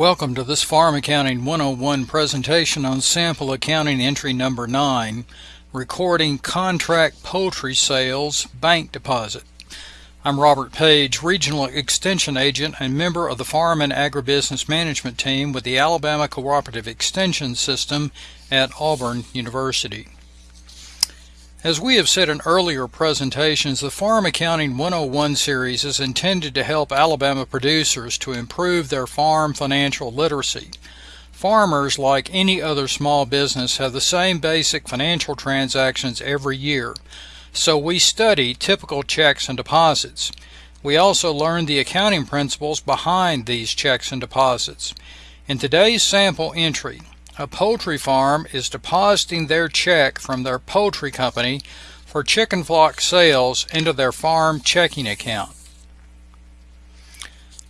Welcome to this Farm Accounting 101 presentation on sample accounting entry number 9, recording contract poultry sales bank deposit. I'm Robert Page, Regional Extension Agent and member of the Farm and Agribusiness Management Team with the Alabama Cooperative Extension System at Auburn University. As we have said in earlier presentations, the Farm Accounting 101 series is intended to help Alabama producers to improve their farm financial literacy. Farmers, like any other small business, have the same basic financial transactions every year, so we study typical checks and deposits. We also learn the accounting principles behind these checks and deposits. In today's sample entry, a poultry farm is depositing their check from their poultry company for chicken flock sales into their farm checking account.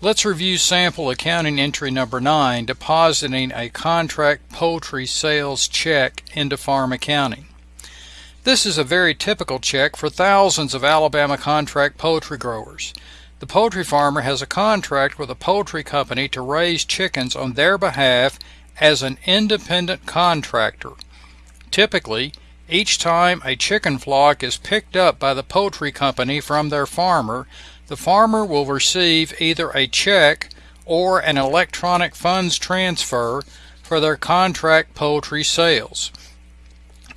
Let's review sample accounting entry number 9, depositing a contract poultry sales check into farm accounting. This is a very typical check for thousands of Alabama contract poultry growers. The poultry farmer has a contract with a poultry company to raise chickens on their behalf as an independent contractor. Typically, each time a chicken flock is picked up by the poultry company from their farmer, the farmer will receive either a check or an electronic funds transfer for their contract poultry sales.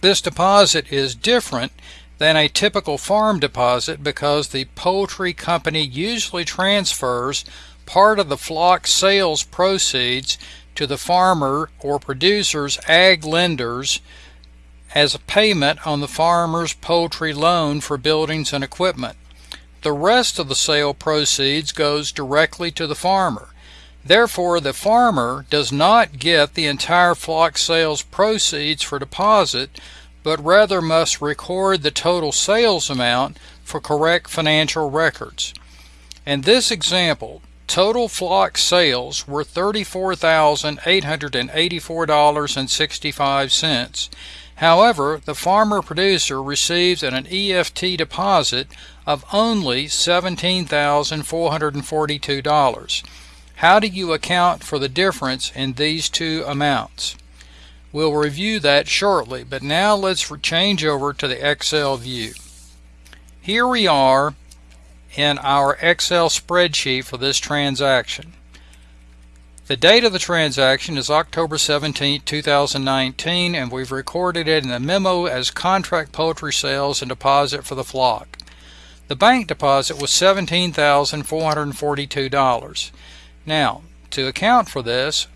This deposit is different than a typical farm deposit because the poultry company usually transfers part of the flock sales proceeds to the farmer or producer's ag lenders as a payment on the farmer's poultry loan for buildings and equipment. The rest of the sale proceeds goes directly to the farmer. Therefore, the farmer does not get the entire flock sales proceeds for deposit, but rather must record the total sales amount for correct financial records. In this example, Total flock sales were $34,884.65. However, the farmer producer receives an EFT deposit of only $17,442. How do you account for the difference in these two amounts? We'll review that shortly, but now let's change over to the Excel view. Here we are in our Excel spreadsheet for this transaction. The date of the transaction is October 17, 2019, and we've recorded it in the memo as contract poultry sales and deposit for the flock. The bank deposit was $17,442. Now, to account for this,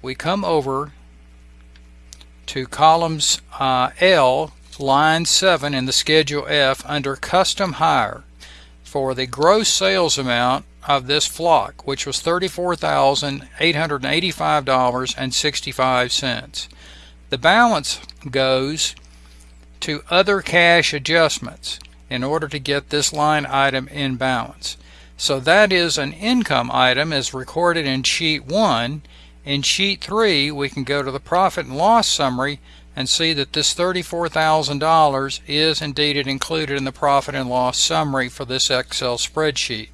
we come over to columns uh, L, line 7 in the Schedule F under Custom Hire for the gross sales amount of this flock, which was $34,885.65. The balance goes to other cash adjustments in order to get this line item in balance. So that is an income item as recorded in sheet 1. In sheet 3 we can go to the profit and loss summary and see that this $34,000 is indeed included in the profit and loss summary for this Excel spreadsheet.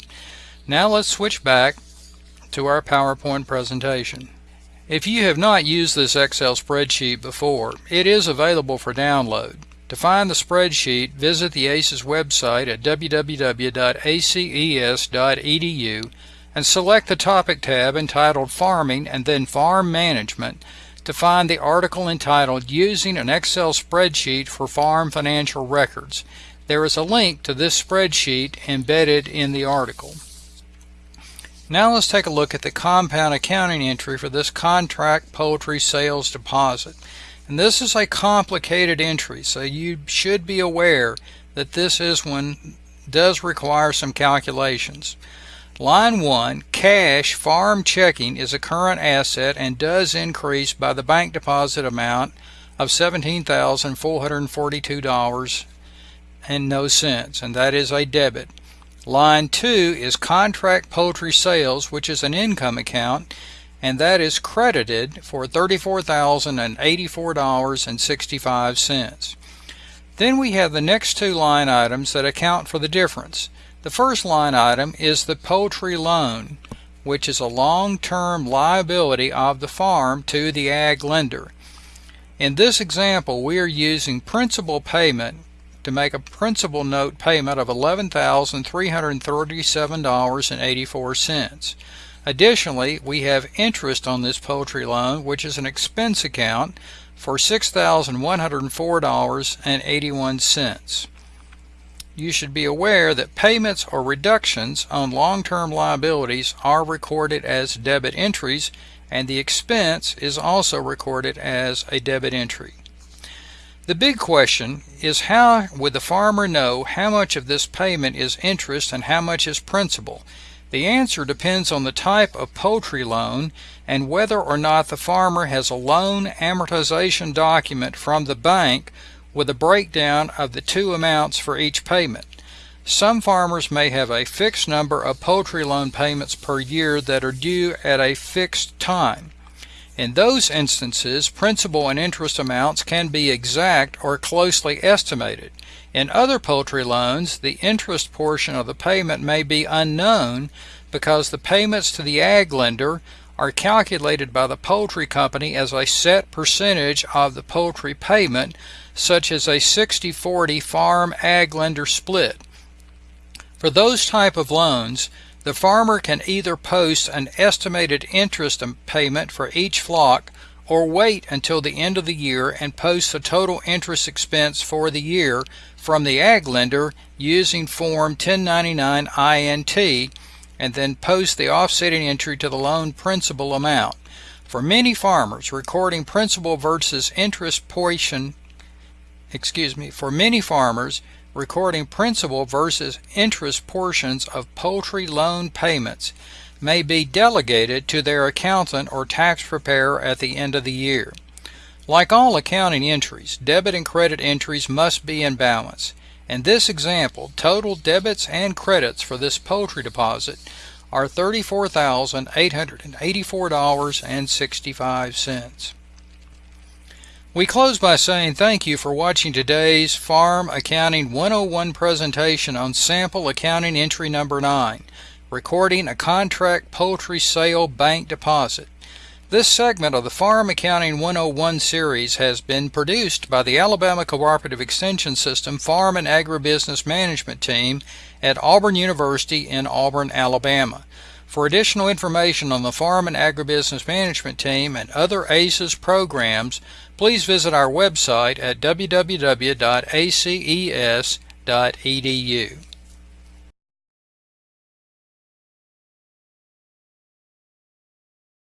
Now let's switch back to our PowerPoint presentation. If you have not used this Excel spreadsheet before, it is available for download. To find the spreadsheet, visit the ACES website at www.aces.edu and select the topic tab entitled Farming and then Farm Management to find the article entitled Using an Excel Spreadsheet for Farm Financial Records. There is a link to this spreadsheet embedded in the article. Now let's take a look at the compound accounting entry for this contract poultry sales deposit. And this is a complicated entry, so you should be aware that this is one does require some calculations. Line 1, cash farm checking is a current asset and does increase by the bank deposit amount of $17,442 and no cents, and that is a debit. Line 2 is contract poultry sales, which is an income account, and that is credited for $34,084.65. Then we have the next two line items that account for the difference. The first line item is the poultry loan which is a long-term liability of the farm to the ag lender. In this example, we are using principal payment to make a principal note payment of $11,337.84. Additionally, we have interest on this poultry loan, which is an expense account for $6,104.81. You should be aware that payments or reductions on long-term liabilities are recorded as debit entries and the expense is also recorded as a debit entry. The big question is how would the farmer know how much of this payment is interest and how much is principal? The answer depends on the type of poultry loan and whether or not the farmer has a loan amortization document from the bank with a breakdown of the two amounts for each payment. Some farmers may have a fixed number of poultry loan payments per year that are due at a fixed time. In those instances, principal and interest amounts can be exact or closely estimated. In other poultry loans, the interest portion of the payment may be unknown because the payments to the ag lender are calculated by the poultry company as a set percentage of the poultry payment, such as a 60-40 farm ag lender split. For those type of loans, the farmer can either post an estimated interest payment for each flock or wait until the end of the year and post the total interest expense for the year from the ag lender using Form 1099 INT and then post the offsetting entry to the loan principal amount. For many farmers, recording principal versus interest portion, excuse me, for many farmers, recording principal versus interest portions of poultry loan payments may be delegated to their accountant or tax preparer at the end of the year. Like all accounting entries, debit and credit entries must be in balance. In this example, total debits and credits for this poultry deposit are $34,884.65. We close by saying thank you for watching today's Farm Accounting 101 presentation on sample accounting entry number 9, recording a contract poultry sale bank deposit. This segment of the Farm Accounting 101 series has been produced by the Alabama Cooperative Extension System Farm and Agribusiness Management Team at Auburn University in Auburn, Alabama. For additional information on the Farm and Agribusiness Management Team and other ACES programs, please visit our website at www.aces.edu.